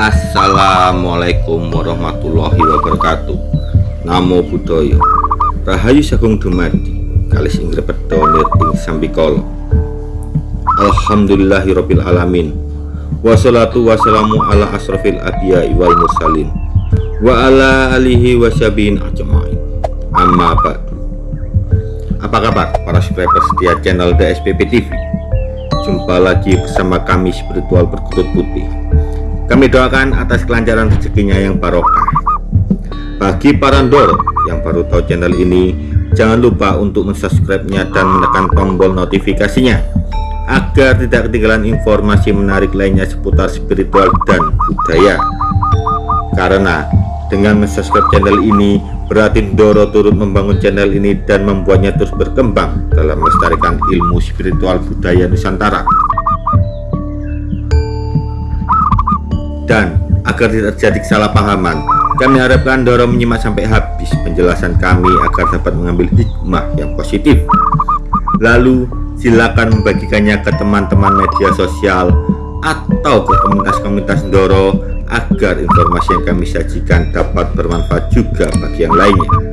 Assalamualaikum warahmatullahi wabarakatuh. Namo Buddhaya. Rahayu Sagung Dumadi. Kalis Inggris Pedonir ing Sambikolo Alhamdulillahirabbil alamin. Wassalatu wassalamu ala asrafil adiyai wal mursalin. Wa ala alihi wasyabihin ajma'in. Amma ba'du. Apa kabar para subscriber setia channel DSPP TV Jumpa lagi bersama kami spiritual berkutut putih kami doakan atas kelancaran rezekinya yang barokah. Bagi para ndor yang baru tahu channel ini, jangan lupa untuk mensubscribe-nya dan menekan tombol notifikasinya agar tidak ketinggalan informasi menarik lainnya seputar spiritual dan budaya. Karena dengan mensubscribe channel ini berarti Ndoro turut membangun channel ini dan membuatnya terus berkembang dalam melestarikan ilmu spiritual budaya Nusantara. Dan agar tidak terjadi kesalahpahaman kami harapkan Doro menyimak sampai habis penjelasan kami agar dapat mengambil hikmah yang positif. Lalu silakan membagikannya ke teman-teman media sosial atau ke komunitas-komunitas Doro agar informasi yang kami sajikan dapat bermanfaat juga bagi yang lainnya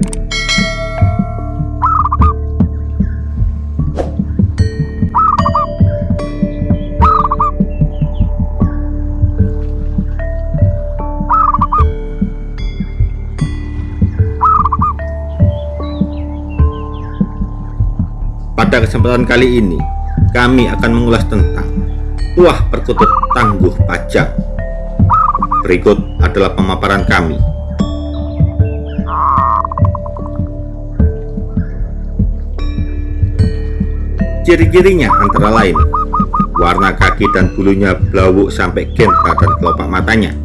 Pada kesempatan kali ini, kami akan mengulas tentang Tuah Perkutut Tangguh Pajak. Berikut adalah pemaparan kami. Ciri-cirinya antara lain warna kaki dan bulunya blawuk sampai genta dan kelopak matanya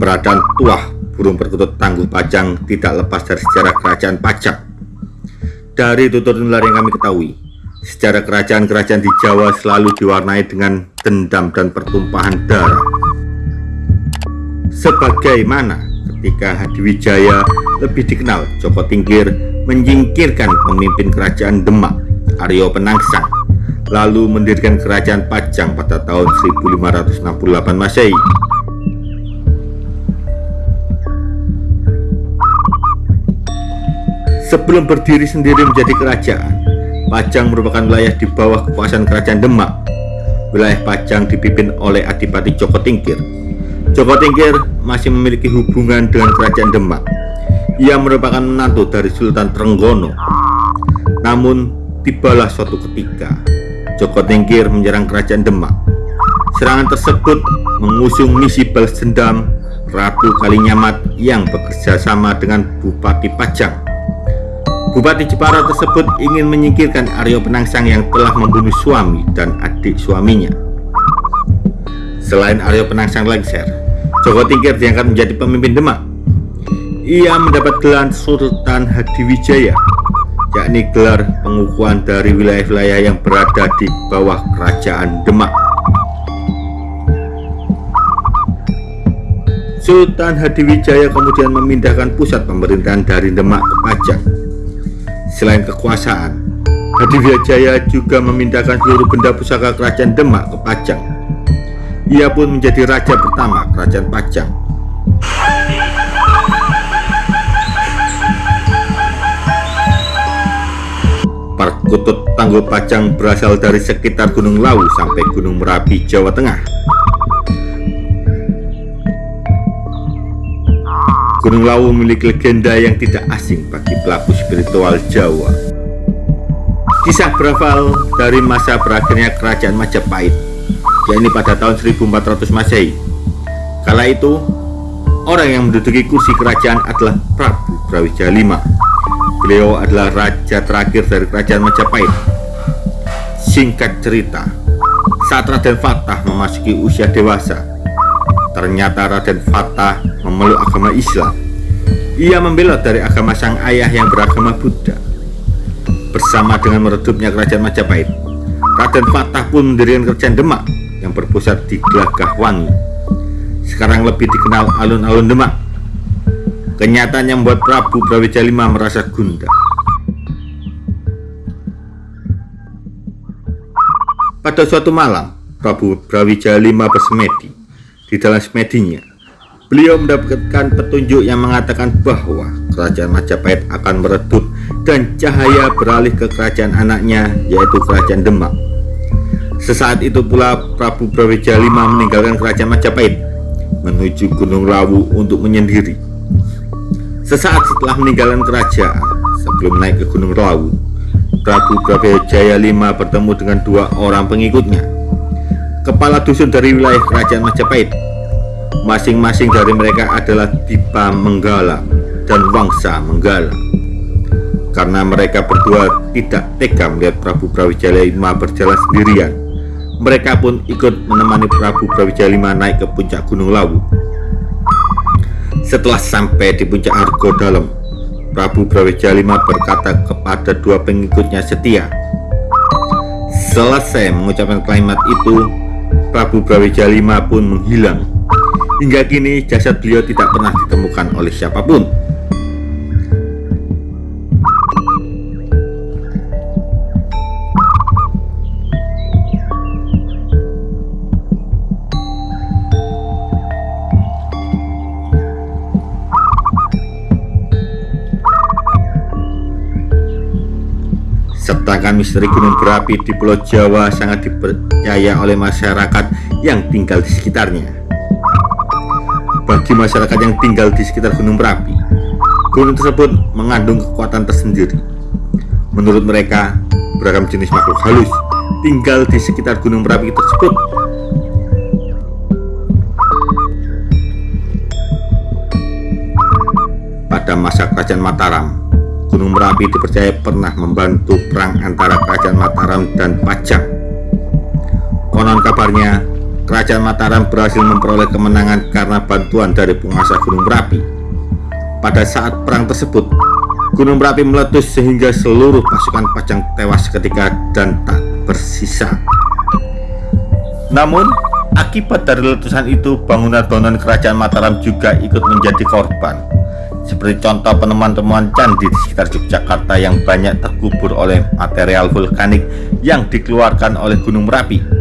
keberadaan tuah burung perkutut tangguh pajang tidak lepas dari sejarah kerajaan pajak. Dari tutur nular yang kami ketahui, sejarah kerajaan-kerajaan di Jawa selalu diwarnai dengan dendam dan pertumpahan darah. Sebagaimana ketika Hadiwijaya lebih dikenal Joko Tingkir menyingkirkan pemimpin kerajaan Demak, Aryo Penangsang, lalu mendirikan kerajaan Pajang pada tahun 1568 Masehi. Sebelum berdiri sendiri menjadi kerajaan, Pajang merupakan wilayah di bawah kekuasaan kerajaan Demak. Wilayah Pajang dipimpin oleh Adipati Joko Tingkir. Joko Tingkir masih memiliki hubungan dengan kerajaan Demak. Ia merupakan menantu dari Sultan Trenggono. Namun, tibalah suatu ketika, Joko Tingkir menyerang kerajaan Demak. Serangan tersebut mengusung misi balas dendam Ratu Kalinyamat yang bekerja sama dengan Bupati Pajang Bupati Jepara tersebut ingin menyingkirkan Aryo Penangsang yang telah membunuh suami dan adik suaminya. Selain Aryo Penangsang lengser, Joko Tingkir diangkat menjadi pemimpin Demak. Ia mendapat gelar Sultan Hadiwijaya, yakni gelar pengukuhan dari wilayah-wilayah yang berada di bawah kerajaan Demak. Sultan Hadiwijaya kemudian memindahkan pusat pemerintahan dari Demak ke Pajang Selain kekuasaan, Hadiwijaya juga memindahkan seluruh benda pusaka kerajaan Demak ke Pajang. Ia pun menjadi raja pertama kerajaan Pajang. Perkutut Tanggul Pajang berasal dari sekitar Gunung Lawu sampai Gunung Merapi, Jawa Tengah. Gunung Lawu memiliki legenda yang tidak asing bagi pelaku spiritual Jawa. Kisah berawal dari masa berakhirnya kerajaan Majapahit, yakni pada tahun 1400 Masehi. Kala itu, orang yang menduduki kursi kerajaan adalah Prabu Brawijaya V. Beliau adalah raja terakhir dari kerajaan Majapahit. Singkat cerita, saat Raden Fatah memasuki usia dewasa, Ternyata Raden Fatah memeluk agama Islam. Ia membelot dari agama sang ayah yang beragama Buddha. Bersama dengan meredupnya kerajaan Majapahit, Raden Fatah pun mendirikan kerajaan Demak yang berpusat di Gelagah Wangi. Sekarang lebih dikenal alun-alun Demak. Kenyataan yang membuat Prabu Brawijaya V merasa gundah. Pada suatu malam, Prabu Brawijaya V bersemedi. Di dalam semedinya, beliau mendapatkan petunjuk yang mengatakan bahwa kerajaan Majapahit akan meredup dan cahaya beralih ke kerajaan anaknya yaitu kerajaan Demak. Sesaat itu pula Prabu Brawijaya V meninggalkan kerajaan Majapahit menuju Gunung Lawu untuk menyendiri. Sesaat setelah meninggalkan kerajaan, sebelum naik ke Gunung Lawu, Prabu Brawijaya V bertemu dengan dua orang pengikutnya kepala dusun dari wilayah kerajaan Majapahit. Masing-masing dari mereka adalah Dipa Menggala dan Wangsa Menggala. Karena mereka berdua tidak tega melihat Prabu Brawijaya V berjalan sendirian, mereka pun ikut menemani Prabu Brawijaya V naik ke puncak Gunung Lawu. Setelah sampai di puncak Argo Dalam, Prabu Brawijaya V berkata kepada dua pengikutnya setia. Selesai mengucapkan kalimat itu, Prabu Brawijaya V pun menghilang. Hingga kini jasad beliau tidak pernah ditemukan oleh siapa pun. Sedangkan misteri gunung berapi di Pulau Jawa sangat dipercaya oleh masyarakat yang tinggal di sekitarnya. Bagi masyarakat yang tinggal di sekitar gunung berapi, gunung tersebut mengandung kekuatan tersendiri. Menurut mereka, beragam jenis makhluk halus tinggal di sekitar gunung berapi tersebut. Pada masa kerajaan Mataram, Gunung Merapi dipercaya pernah membantu perang antara Kerajaan Mataram dan Pajang. Konon kabarnya, Kerajaan Mataram berhasil memperoleh kemenangan karena bantuan dari penguasa Gunung Merapi. Pada saat perang tersebut, Gunung Merapi meletus sehingga seluruh pasukan Pajang tewas seketika dan tak bersisa. Namun, akibat dari letusan itu, bangunan-bangunan Kerajaan Mataram juga ikut menjadi korban seperti contoh penemuan-temuan candi di sekitar Yogyakarta yang banyak terkubur oleh material vulkanik yang dikeluarkan oleh Gunung Merapi.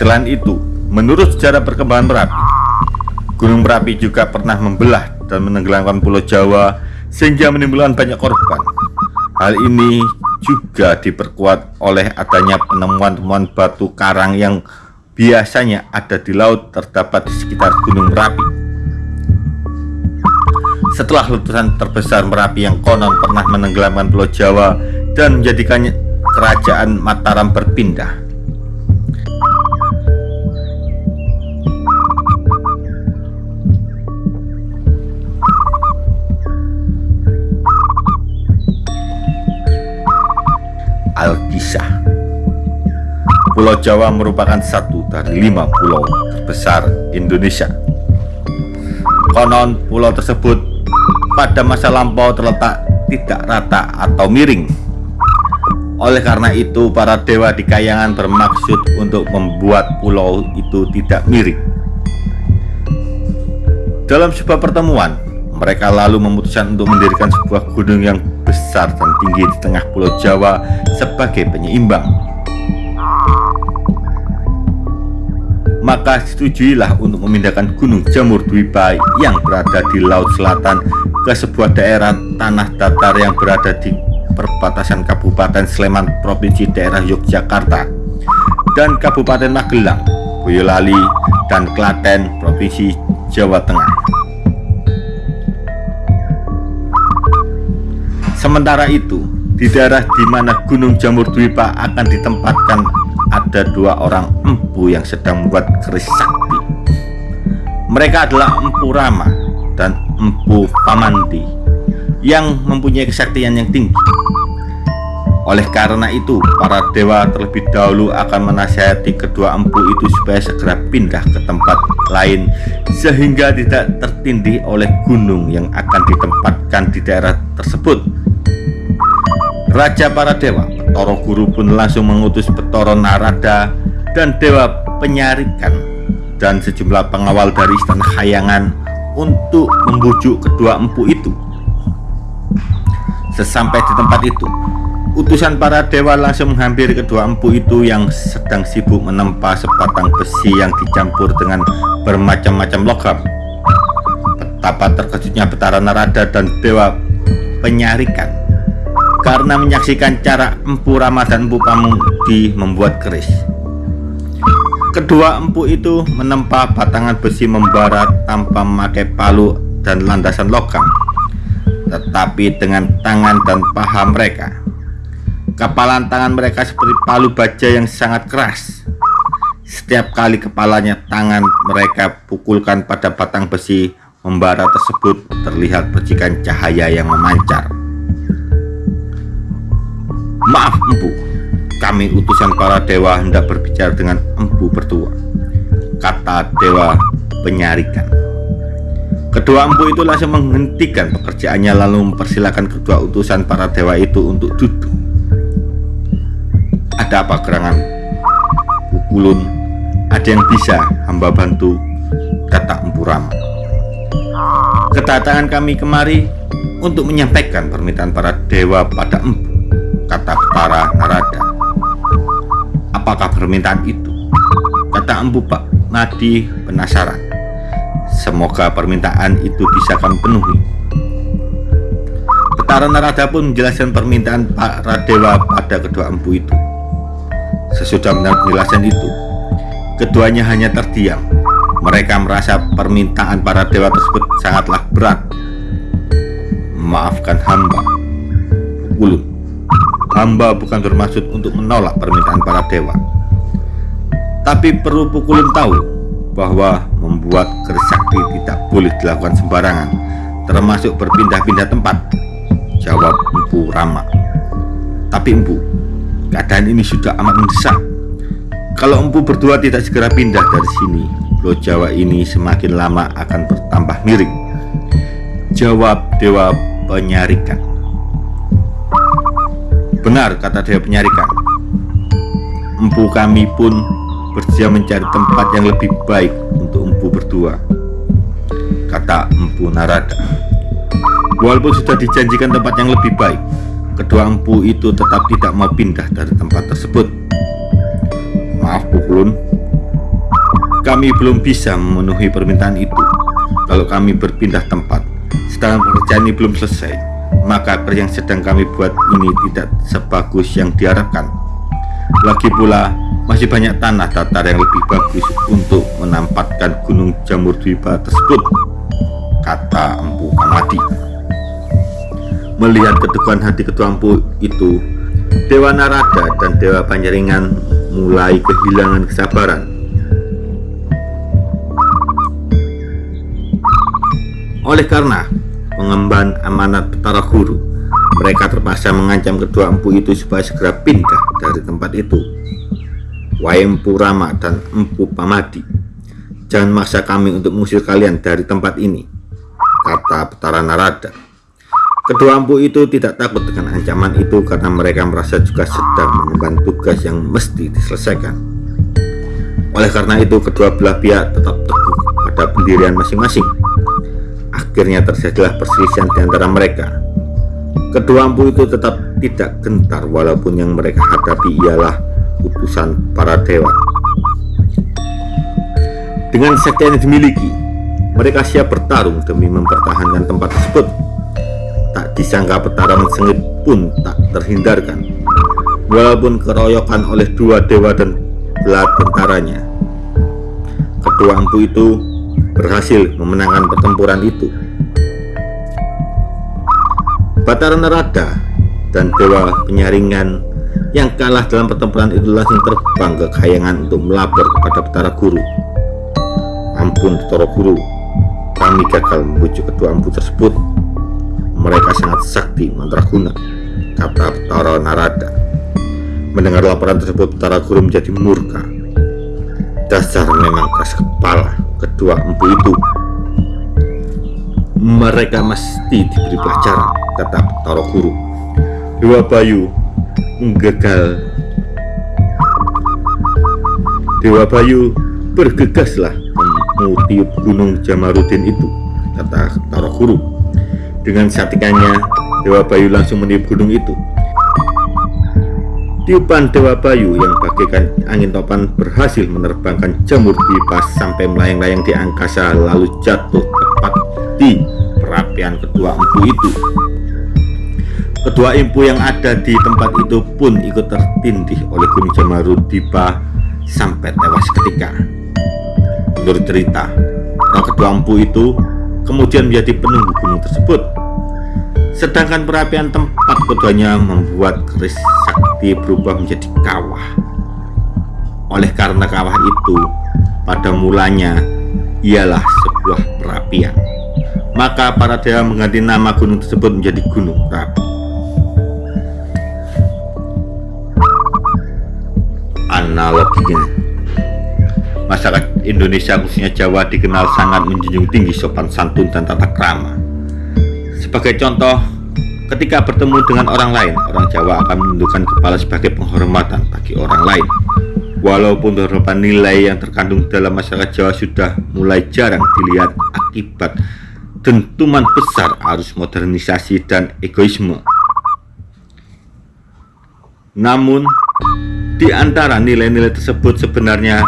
Selain itu, menurut sejarah perkembangan Merapi, Gunung Merapi juga pernah membelah dan menenggelamkan Pulau Jawa sehingga menimbulkan banyak korban. Hal ini juga diperkuat oleh adanya penemuan-temuan batu karang yang biasanya ada di laut terdapat di sekitar Gunung Merapi. Setelah letusan terbesar Merapi yang konon pernah menenggelamkan Pulau Jawa dan menjadikannya kerajaan Mataram berpindah. Alkisah Pulau Jawa merupakan satu dari lima pulau terbesar Indonesia. Konon pulau tersebut pada masa lampau terletak tidak rata atau miring. Oleh karena itu, para dewa di kayangan bermaksud untuk membuat pulau itu tidak miring. Dalam sebuah pertemuan, mereka lalu memutuskan untuk mendirikan sebuah gunung yang besar dan tinggi di tengah pulau Jawa sebagai penyeimbang. maka setujuilah untuk memindahkan Gunung Jamur Dwipa yang berada di Laut Selatan ke sebuah daerah tanah datar yang berada di perbatasan Kabupaten Sleman Provinsi daerah Yogyakarta dan Kabupaten Magelang, Boyolali, dan Klaten Provinsi Jawa Tengah. Sementara itu, di daerah di mana Gunung Jamur Dwipa akan ditempatkan ada dua orang empu yang sedang membuat keris sakti. Mereka adalah Empu Rama dan Empu Pamanti yang mempunyai kesaktian yang tinggi. Oleh karena itu, para dewa terlebih dahulu akan menasihati kedua empu itu supaya segera pindah ke tempat lain sehingga tidak tertindih oleh gunung yang akan ditempatkan di daerah tersebut. Raja para dewa Toro Guru pun langsung mengutus Petoro Narada dan Dewa Penyarikan dan sejumlah pengawal dari Istana Hayangan untuk membujuk kedua empu itu. Sesampai di tempat itu, utusan para dewa langsung menghampiri kedua empu itu yang sedang sibuk menempa sebatang besi yang dicampur dengan bermacam-macam logam. Betapa terkejutnya Betara Narada dan Dewa Penyarikan karena menyaksikan cara Empu Rama dan Empu Pamudi membuat keris. Kedua empu itu menempa batangan besi membara tanpa memakai palu dan landasan logam, tetapi dengan tangan dan paha mereka. Kepalan tangan mereka seperti palu baja yang sangat keras. Setiap kali kepalanya tangan mereka pukulkan pada batang besi membara tersebut terlihat percikan cahaya yang memancar. Maaf empu, kami utusan para dewa hendak berbicara dengan empu bertua. Kata dewa penyarikan. Kedua empu itu langsung menghentikan pekerjaannya lalu mempersilahkan kedua utusan para dewa itu untuk duduk. Ada apa gerangan? Pukulun, ada yang bisa hamba bantu, kata Empu Rama. Kedatangan kami kemari untuk menyampaikan permintaan para dewa pada empu, kata para Narada. Apakah permintaan itu? Kata empu Pak Madi penasaran. Semoga permintaan itu bisa kami penuhi. Petara Narada pun menjelaskan permintaan para dewa pada kedua empu itu. Sesudah mendengar penjelasan itu, keduanya hanya terdiam mereka merasa permintaan para dewa tersebut sangatlah berat. Maafkan hamba. Ulun, hamba bukan bermaksud untuk menolak permintaan para dewa. Tapi perlu Pukulun tahu bahwa membuat keris sakti tidak boleh dilakukan sembarangan, termasuk berpindah-pindah tempat. Jawab Empu Rama. Tapi Empu, keadaan ini sudah amat mendesak. Kalau Empu berdua tidak segera pindah dari sini, Pulau Jawa ini semakin lama akan bertambah miring. Jawab Dewa Penyarikan. Benar kata Dewa Penyarikan. Empu kami pun bersedia mencari tempat yang lebih baik untuk empu berdua. Kata Empu Narada. Walaupun sudah dijanjikan tempat yang lebih baik, kedua empu itu tetap tidak mau pindah dari tempat tersebut. Maaf Pukulun, kami belum bisa memenuhi permintaan itu. Kalau kami berpindah tempat, sedangkan pekerjaan ini belum selesai, maka kerja yang sedang kami buat ini tidak sebagus yang diharapkan. Lagi pula, masih banyak tanah datar yang lebih bagus untuk menampatkan gunung jamur dwipa tersebut, kata Empu Kamadi. Melihat keteguhan hati ketua Empu itu, Dewa Narada dan Dewa Panjaringan mulai kehilangan kesabaran Oleh karena pengemban amanat Betara Guru, mereka terpaksa mengancam kedua empu itu supaya segera pindah dari tempat itu. Waempu Rama dan Empu Pamadi, jangan maksa kami untuk mengusir kalian dari tempat ini, kata Betara Narada. Kedua empu itu tidak takut dengan ancaman itu karena mereka merasa juga sedang mengemban tugas yang mesti diselesaikan. Oleh karena itu, kedua belah pihak tetap teguh pada pendirian masing-masing Akhirnya terjadilah perselisihan di antara mereka. Kedua empu itu tetap tidak gentar walaupun yang mereka hadapi ialah utusan para dewa. Dengan sekte yang dimiliki, mereka siap bertarung demi mempertahankan tempat tersebut. Tak disangka pertarungan sengit pun tak terhindarkan. Walaupun keroyokan oleh dua dewa dan belah tentaranya. Kedua empu itu berhasil memenangkan pertempuran itu. Batara Narada dan Dewa Penyaringan yang kalah dalam pertempuran itu langsung terbang ke Kayangan untuk melapor kepada Betara Guru. Ampun Betara Guru, kami gagal membujuk kedua ampu tersebut. Mereka sangat sakti mandraguna, kata Betara Narada. Mendengar laporan tersebut, Betara Guru menjadi murka. Dasar memang keras kepala kedua empu itu. Mereka mesti diberi pelajaran kata Taro Guru. Dewa Bayu gagal Dewa Bayu bergegaslah mengutiup gunung Jamarudin itu kata Taro Guru. Dengan satikannya Dewa Bayu langsung meniup gunung itu. Tiupan Dewa Bayu yang bagaikan angin topan berhasil menerbangkan jamur pipas sampai melayang-layang di angkasa lalu jatuh tepat di perapian kedua empu itu. Kedua empu yang ada di tempat itu pun ikut tertindih oleh Gunung Jamarudipah sampai tewas ketika. Menurut cerita, kedua empu itu kemudian menjadi penunggu gunung tersebut sedangkan perapian tempat keduanya membuat keris sakti berubah menjadi kawah. Oleh karena kawah itu pada mulanya ialah sebuah perapian, maka para dewa mengganti nama gunung tersebut menjadi Gunung Merapi. Analoginya, masyarakat Indonesia khususnya Jawa dikenal sangat menjunjung tinggi sopan santun dan tata krama sebagai contoh, ketika bertemu dengan orang lain, orang Jawa akan menundukkan kepala sebagai penghormatan bagi orang lain. Walaupun beberapa nilai yang terkandung dalam masyarakat Jawa sudah mulai jarang dilihat akibat dentuman besar arus modernisasi dan egoisme. Namun, di antara nilai-nilai tersebut sebenarnya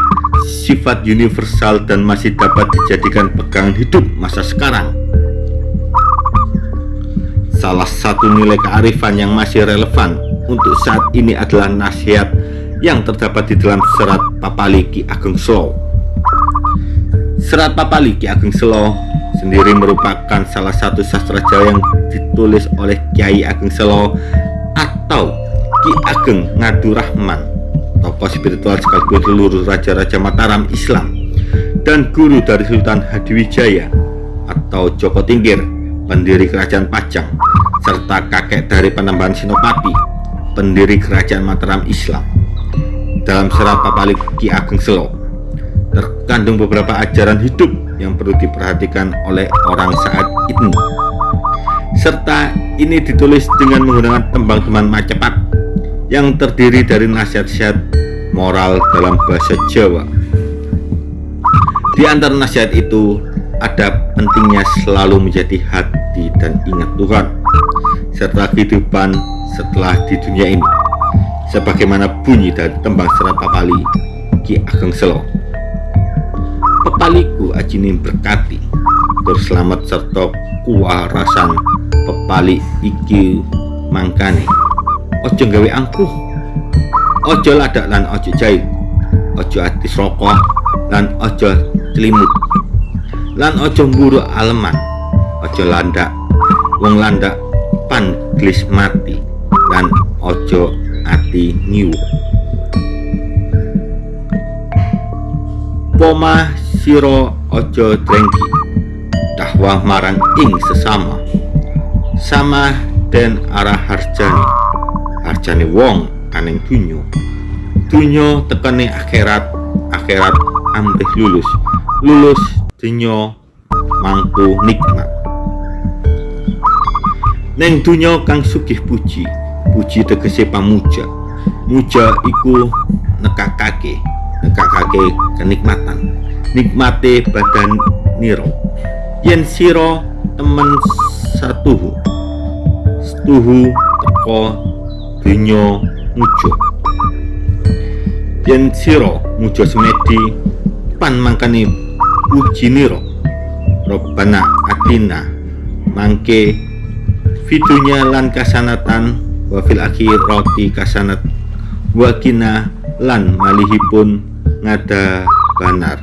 sifat universal dan masih dapat dijadikan pegangan hidup masa sekarang. Salah satu nilai kearifan yang masih relevan untuk saat ini adalah nasihat yang terdapat di dalam serat Papali Ki Ageng Selo. Serat Papali Ki Ageng Selo sendiri merupakan salah satu sastra Jawa yang ditulis oleh Kiai Ageng Selo atau Ki Ageng Ngadu Rahman, tokoh spiritual sekaligus seluruh raja-raja Mataram Islam dan guru dari Sultan Hadiwijaya atau Joko Tingkir pendiri kerajaan Pajang, serta kakek dari penambahan Sinopati, pendiri kerajaan Mataram Islam. Dalam serat Papalik Ki Ageng Selo, terkandung beberapa ajaran hidup yang perlu diperhatikan oleh orang saat ini. Serta ini ditulis dengan menggunakan tembang teman Macepat yang terdiri dari nasihat-nasihat moral dalam bahasa Jawa. Di antara nasihat itu ada pentingnya selalu menjadi hati dan ingat Tuhan serta kehidupan setelah di dunia ini sebagaimana bunyi dari tembang serat papali Ki Ageng Selo. Pepaliku ajini berkati berselamat serta kuarasan pepali iki mangkane. Ojo gawe angkuh ojo ladak lan ojo jahit ojo atis rokok lan ojo celimut lan ojo mburu aleman. Ojo landak. Wong landak pan glis mati. Lan ojo ati nyiwu poma siro ojo drengki. Dakwah marang ing sesama. Sama dan arah harjani harjani wong kaneng dunyo dunyo tekene akhirat. Akhirat amrih lulus. Lulus donya mangku nikmat. Neng donya kang sugih puji puji tegese pamuja. Muja iku nekakake nekakake kenikmatan. Nikmate badan niro. Yen siro temen satuhu setuhu teko donya muja. Yen siro muja semedi pan mangkane ujiniro. Robbana atina. Mangke fitunya lan kasanatan wafil roti kasanat wakina lan malihipun ngada banar.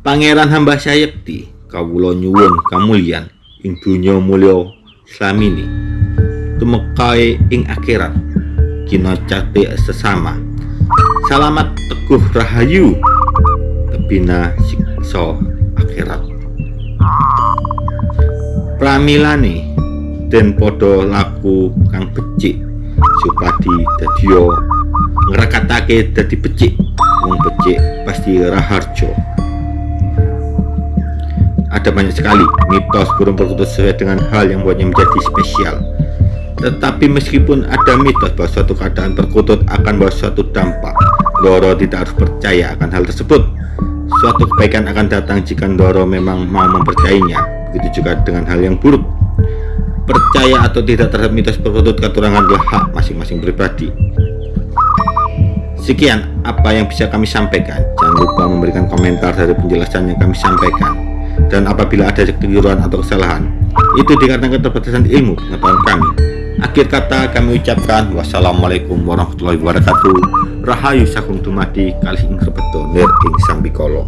Pangeran hamba sayekti kawulo nyuwun kamulian ing dunya mulya slamini. Tumekai ing akhirat kina cate sesama Salamat teguh rahayu. Tebina sikso akhirat. Pramilane dan podo laku kang becik. Supadi dadio ngerakatake dadi becik. Wong becik pasti raharjo ada banyak sekali mitos burung perkutut sesuai dengan hal yang buatnya menjadi spesial. Tetapi meskipun ada mitos bahwa suatu keadaan perkutut akan bawa suatu dampak, Doro tidak harus percaya akan hal tersebut. Suatu kebaikan akan datang jika Doro memang mau mempercayainya. begitu juga dengan hal yang buruk. Percaya atau tidak terhadap mitos perkutut katurangan adalah hak masing-masing pribadi. Sekian apa yang bisa kami sampaikan. Jangan lupa memberikan komentar dari penjelasan yang kami sampaikan. Dan apabila ada kekeliruan atau kesalahan, itu dikarenakan keterbatasan ilmu pengetahuan kami. Akhir kata kami ucapkan wassalamualaikum warahmatullahi wabarakatuh. Rahayu sakung dumadi kalih ing rebeto nir ing sambikolo.